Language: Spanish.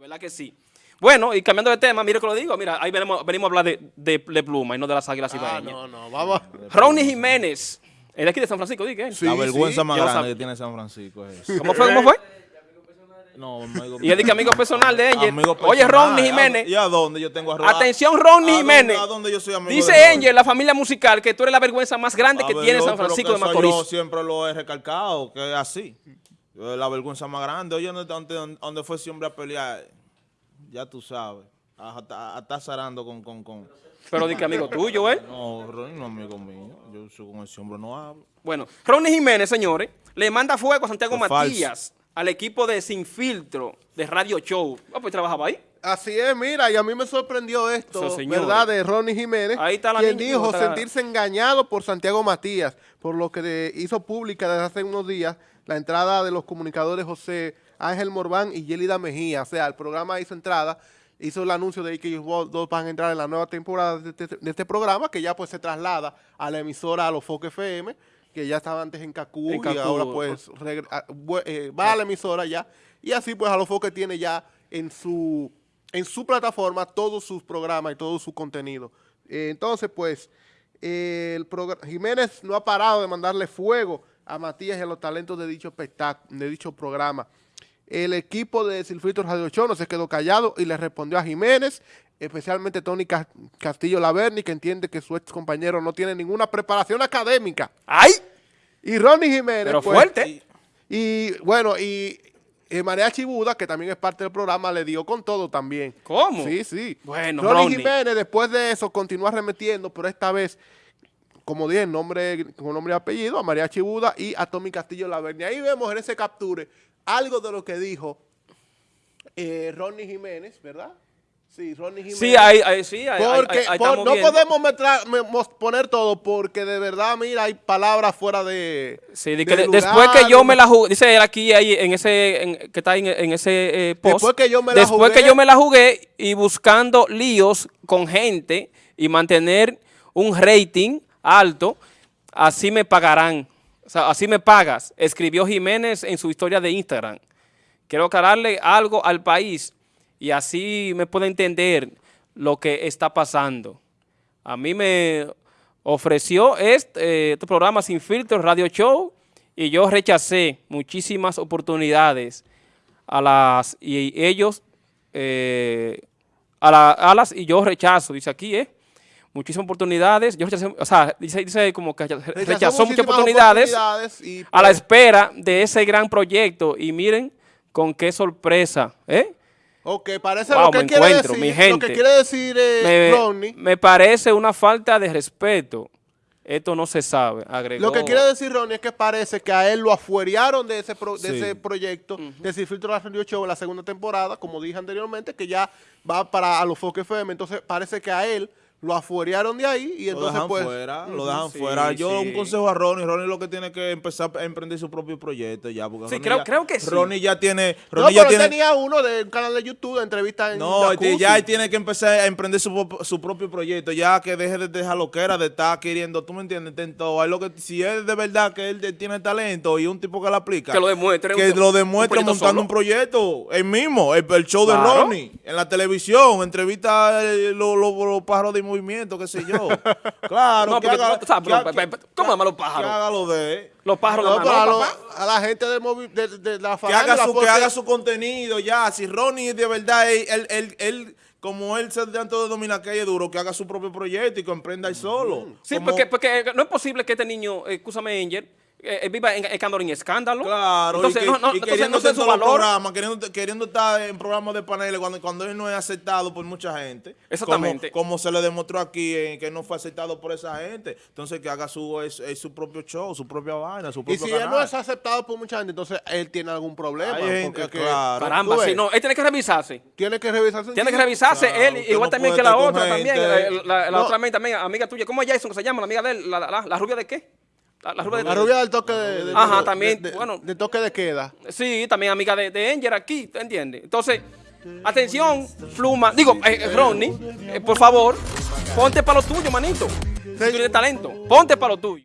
De verdad que sí. Bueno, y cambiando de tema, mire que lo digo, mira, ahí venimos, venimos a hablar de, de, de pluma y no de las águilas Ah, no, no, vamos. Ronnie Jiménez, él es aquí de San Francisco, ¿di qué? Sí, la vergüenza sí, más grande que tiene San Francisco es. ¿Cómo fue? ¿Cómo fue? No, amigo, Y él dice que amigo personal de Angel. Oye. Ronnie Jiménez. ¿Y a dónde yo tengo a Ronnie? Atención, Ronnie ¿A dónde- Jiménez. ¿A dónde yo soy amigo Dice? Angel, la familia musical, que tú eres la vergüenza más grande que ver, tiene San Francisco de Macorís. Yo siempre lo he recalcado, que es así. Eh, La vergüenza más grande. Oye, donde, donde fue ese hombre a pelear, ya tú sabes. A estar zarando con, con, con... Pero di que amigo tuyo, ¿eh? No, Ronnie no es amigo mío. Yo soy con ese hombre no hablo. Bueno, Ronnie Jiménez, señores, le manda fuego a Santiago Matías, al equipo de Sin Filtro, de Radio Show. Ah, pues trabajaba ahí. Así es, mira, y a mí me sorprendió esto. ¿verdad? De Ronnie Jiménez, Ahí está la quien niña, dijo está- sentirse engañado por Santiago Matías, por lo que hizo pública desde hace unos días la entrada de los comunicadores José Ángel Morván y Yelida Mejía. O sea, el programa hizo entrada, hizo el anuncio de que ellos dos van a entrar en la nueva temporada de este, de este programa, que ya pues se traslada a la emisora a los Foque FM, que ya estaba antes en Cacú, En y ahora pues a- eh, va a la emisora ya, y así pues a los Foque tiene ya en su en su plataforma todos sus programas y todo su contenido. Eh, entonces, pues, eh, el Jiménez no ha parado de mandarle fuego a Matías y a los talentos de dicho espectáculo, de dicho programa. El equipo de Silfrito Radio Show no se quedó callado y le respondió a Jiménez, especialmente Tony Cas- Castillo Laverni, que entiende que su ex compañero no tiene ninguna preparación académica. ¡Ay! Y Ronnie Jiménez. Pero pues, fuerte. Y bueno, y eh, María Chibuda, que también es parte del programa, le dio con todo también. ¿Cómo? Sí, sí. Bueno, Ronnie, Ronnie. Jiménez, después de eso, continúa arremetiendo, pero esta vez, como dije, nombre, con nombre y apellido, a María Chibuda y a Tommy Castillo Laverni. Ahí vemos en ese capture algo de lo que dijo eh, Ronnie Jiménez, ¿verdad? Sí, Ronnie Jiménez. Sí, ahí, ahí, sí, Porque por- no viendo. podemos me- poner todo porque de verdad, mira, hay palabras fuera de. Sí, de que de de- después que yo me la jugué, dice él aquí ahí en ese, en- que está en, en ese eh, post. Después que yo me la después jugué. que yo me la jugué y buscando líos con gente y mantener un rating alto, así me pagarán. O sea, así me pagas, escribió Jiménez en su historia de Instagram. Quiero aclararle algo al país y así me puede entender lo que está pasando. A mí me ofreció este, eh, este programa Sin Filtro Radio Show y yo rechacé muchísimas oportunidades a las y ellos eh, a, la- a las y yo rechazo, dice aquí, ¿eh? Muchísimas oportunidades, yo rechacé, o sea, dice, dice como que rechazó, Rechazó muchas oportunidades oportunidades y, a la pues, espera de ese gran proyecto y miren con qué sorpresa, ¿eh? Ok, parece Wow, lo que me quiere encuentro, decir. mi Lo gente. que quiere decir eh, me, Ronnie. me parece una falta de respeto. Esto no se sabe, agregó. Lo que quiere decir Ronnie es que parece que a él lo afuerearon de ese, pro- de Sí. ese proyecto de Sin Filtro Radio Show en la segunda temporada, como dije anteriormente, que ya va para a los Foque FM. Entonces parece que a él lo afuerearon de ahí y Lo entonces dejan pues... fuera, lo dejan sí, fuera. Yo sí. un consejo a Ronnie, Ronnie lo que tiene que empezar a emprender su propio proyecto ya. Porque Sí, Ronnie creo- ya- creo que sí. Ronnie ya tiene... No, Ronnie ya pero tiene tenía uno de un canal de YouTube de entrevistas en no, Jacuzzi. ya él tiene que empezar a emprender su, su propio proyecto, ya que deje de dejar lo que era, de estar queriendo, tú me entiendes, lo que, si es de verdad que él de- tiene talento y un tipo que lo aplica, Que lo demuestre, que un- lo demuestre montando solo. un proyecto, él mismo, el, el show Claro. de Ronnie, en la televisión, entrevista eh, los lo, los pájaros de movimiento, qué sé yo, claro, No, que porque, haga, o sea, pero, que- pe- pe- ¿cómo llaman los pájaros? que haga lo de Los pájaros No, de pero a, lo- la gente de, movi- de, de la que haga, su, que haga su contenido ya. Si Ronnie de verdad, él, él, él, él, como él se tanto de dominar que es duro, que haga su propio proyecto y que emprenda él solo. Sí, Como- porque, porque no es posible que este niño, eh, escúchame, Angel, eh, eh, viva en escándalo en escándalo. Claro, entonces, y, que, no, no, y entonces no sé su valor. queriendo, queriendo estar en programas de paneles cuando, cuando él no es aceptado por mucha gente. Exactamente. Como, como se le demostró aquí en que no fue aceptado por esa gente. Entonces que haga su, es, es su propio show, su propia vaina, su Y propio si él no es aceptado por mucha gente, entonces él tiene algún problema. Hay gente, porque que- claro. Caramba, sí, no, él tiene que revisarse. Tiene que revisarse. Tiene que revisarse Claro, él, igual no también que la otra también, la, la- la No. otra también, también, amiga tuya. ¿Cómo es Jason que se llama? La amiga de él, la, la, la rubia de qué? La, la rubia de La rubia del toque de, de- Ajá, de- también, bueno. de toque de queda. Sí, también amiga de, de Angel aquí, ¿te entiendes? Entonces, atención, Fluma, digo, eh, eh, Ronnie, eh, por favor, ponte para lo tuyo, manito. Si tú tienes talento, ponte para lo tuyo.